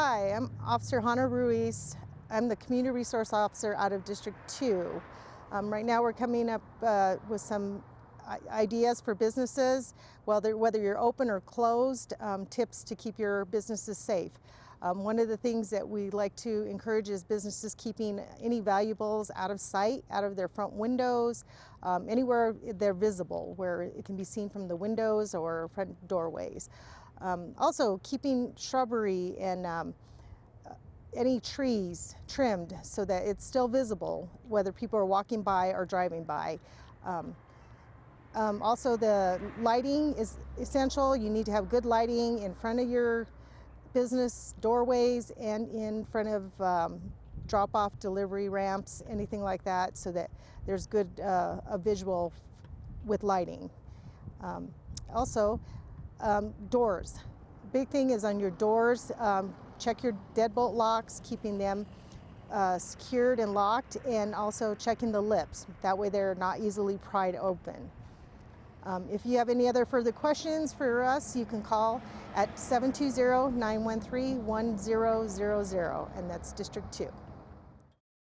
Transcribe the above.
Hi, I'm Officer Hannah Ruiz. I'm the Community Resource Officer out of District 2. Um, right now we're coming up uh, with some ideas for businesses, whether, whether you're open or closed, um, tips to keep your businesses safe. Um, one of the things that we like to encourage is businesses keeping any valuables out of sight, out of their front windows, um, anywhere they're visible, where it can be seen from the windows or front doorways. Um, also, keeping shrubbery and um, any trees trimmed so that it's still visible, whether people are walking by or driving by. Um, um, also, the lighting is essential. You need to have good lighting in front of your business doorways and in front of um, drop-off delivery ramps, anything like that, so that there's good uh, a visual with lighting. Um, also, um, doors. Big thing is on your doors, um, check your deadbolt locks, keeping them uh, secured and locked, and also checking the lips. That way they're not easily pried open. Um, if you have any other further questions for us, you can call at 720-913-1000, and that's District 2.